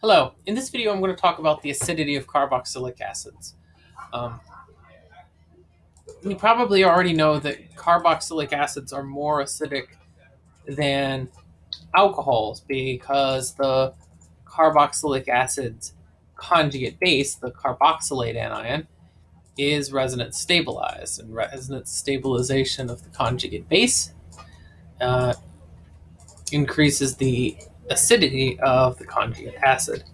Hello, in this video I'm going to talk about the acidity of carboxylic acids. Um, you probably already know that carboxylic acids are more acidic than alcohols because the carboxylic acid's conjugate base, the carboxylate anion, is resonance stabilized. And resonance stabilization of the conjugate base uh, increases the acidity of the conjugate acid.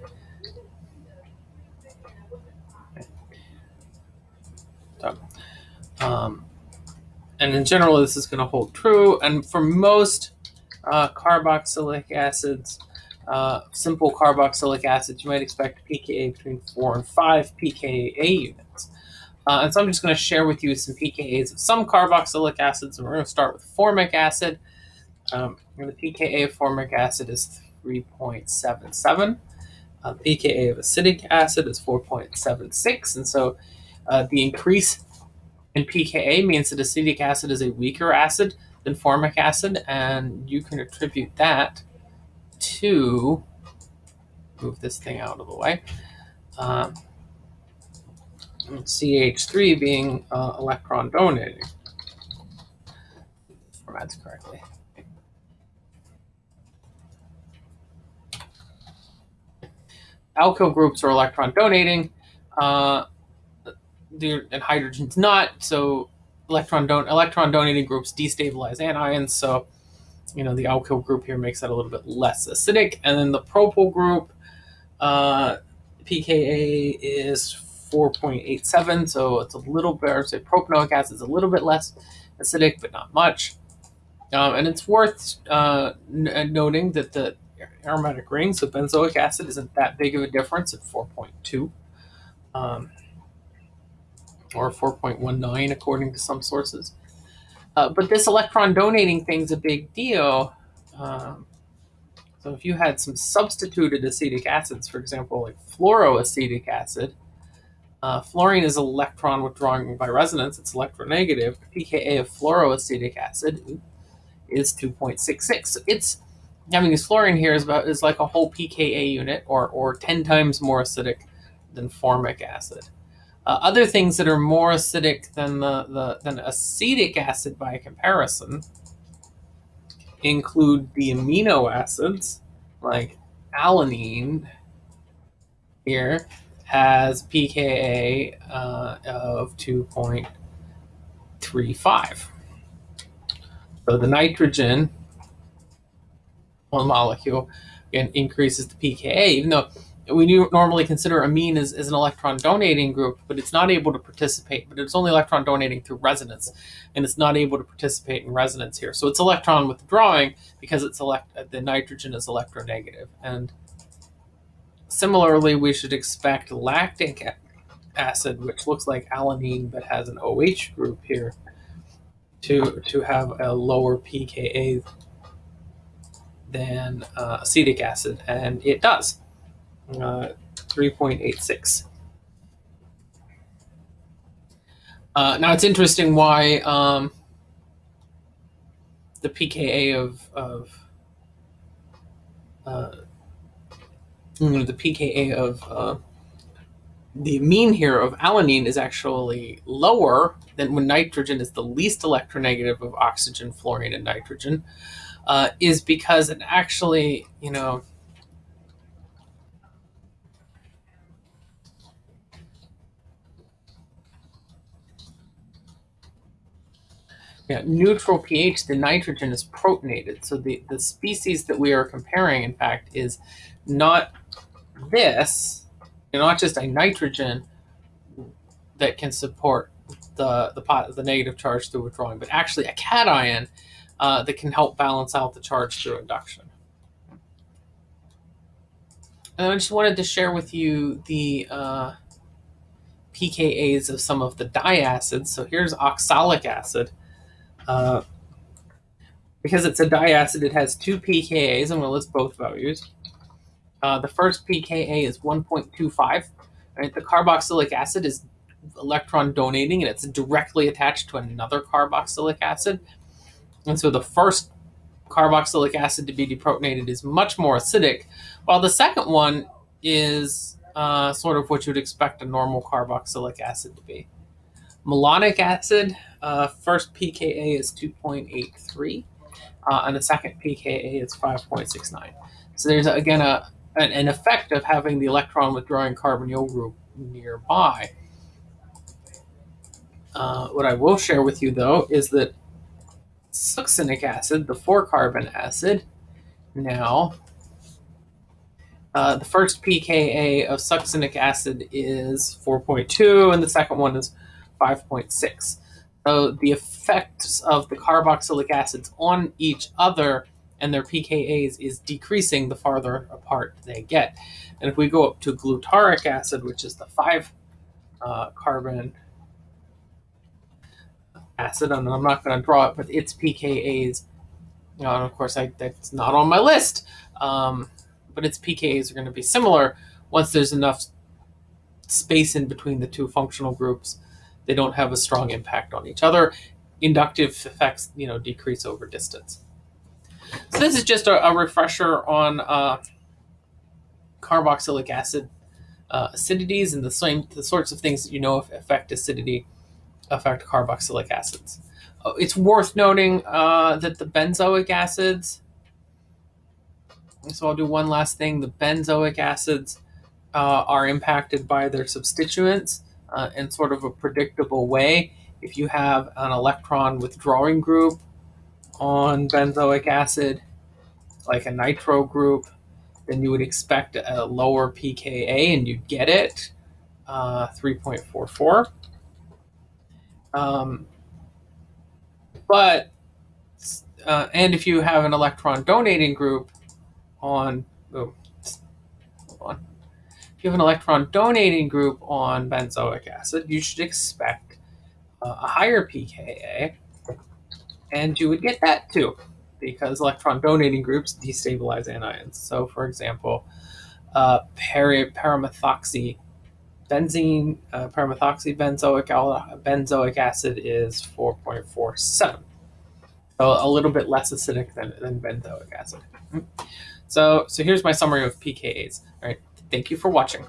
Um, and in general, this is going to hold true. And for most uh, carboxylic acids, uh, simple carboxylic acids, you might expect pKa between 4 and 5 pKa units. Uh, and so I'm just going to share with you some pKa's of some carboxylic acids, and we're going to start with formic acid. Um, the pKa of formic acid is 3.77. Uh, pKa of acetic acid is 4.76. And so uh, the increase in pKa means that acetic acid is a weaker acid than formic acid, and you can attribute that to, move this thing out of the way, um, CH3 being uh, electron donating. Formats correctly. Alkyl groups are electron donating, uh, and hydrogen's not. So electron don electron donating groups destabilize anions. So you know the alkyl group here makes that a little bit less acidic, and then the propyl group uh, pKa is 4.87, so it's a little better. Say propanoic acid is a little bit less acidic, but not much. Um, and it's worth uh, noting that the aromatic ring, so benzoic acid isn't that big of a difference at 4.2 um, or 4.19 according to some sources. Uh, but this electron donating thing's a big deal. Um, so if you had some substituted acetic acids, for example, like fluoroacetic acid, uh, fluorine is electron withdrawing by resonance. It's electronegative. pKa of fluoroacetic acid is 2.66. So it's having this fluorine here is about is like a whole pKa unit, or or ten times more acidic than formic acid. Uh, other things that are more acidic than the, the than acetic acid by comparison include the amino acids, like alanine here has pKa uh, of 2.35. So the nitrogen one molecule and increases the pKa, even though we normally consider amine as, as an electron donating group, but it's not able to participate, but it's only electron donating through resonance, and it's not able to participate in resonance here. So it's electron withdrawing because it's elect uh, the nitrogen is electronegative. And similarly, we should expect lactic acid, which looks like alanine but has an OH group here, to, to have a lower pKa than uh, acetic acid, and it does. Uh, 3.86. Uh, now it's interesting why um, the pKa of, of uh, the pKa of uh, the amine here of alanine is actually lower than when nitrogen is the least electronegative of oxygen, fluorine, and nitrogen uh, is because it actually, you know, yeah, neutral pH, the nitrogen is protonated. So the, the species that we are comparing, in fact, is not this, not just a nitrogen that can support the, the, the negative charge through withdrawing, but actually a cation uh, that can help balance out the charge through induction. And I just wanted to share with you the uh, pKa's of some of the diacids. So here's oxalic acid. Uh, because it's a diacid, it has two pKa's. I'm going to list both values. Uh, the first pKa is 1.25. Right? The carboxylic acid is electron donating, and it's directly attached to another carboxylic acid. And so the first carboxylic acid to be deprotonated is much more acidic, while the second one is uh, sort of what you'd expect a normal carboxylic acid to be. Malonic acid, uh, first pKa is 2.83, uh, and the second pKa is 5.69. So there's again a an, an effect of having the electron withdrawing carbonyl group nearby. Uh, what I will share with you though is that succinic acid, the four carbon acid, now uh, the first pKa of succinic acid is 4.2 and the second one is 5.6. So the effects of the carboxylic acids on each other and their pKa's is decreasing the farther apart they get. And if we go up to glutaric acid, which is the five uh, carbon acid, and I'm not going to draw it, but its pKa's, you know, and of course I, that's not on my list, um, but its pKa's are going to be similar once there's enough space in between the two functional groups. They don't have a strong impact on each other. Inductive effects, you know, decrease over distance. So this is just a, a refresher on uh, carboxylic acid uh, acidities and the same the sorts of things that you know affect acidity affect carboxylic acids. Uh, it's worth noting uh, that the benzoic acids. So I'll do one last thing. The benzoic acids uh, are impacted by their substituents uh, in sort of a predictable way. If you have an electron withdrawing group on benzoic acid, like a nitro group, then you would expect a lower pKa and you'd get it, uh, 3.44. Um, but, uh, and if you have an electron donating group on, oh, hold on. If you have an electron donating group on benzoic acid, you should expect uh, a higher pKa and you would get that too, because electron donating groups destabilize anions. So, for example, uh, peri- paramethoxy benzene, uh, paramethoxy benzoic, benzoic acid is 4.47. So a little bit less acidic than, than benzoic acid. So, so here's my summary of pKa's. All right, thank you for watching.